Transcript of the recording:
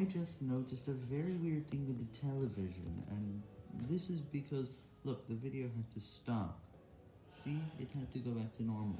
I just noticed a very weird thing with the television, and this is because, look, the video had to stop. See, it had to go back to normal.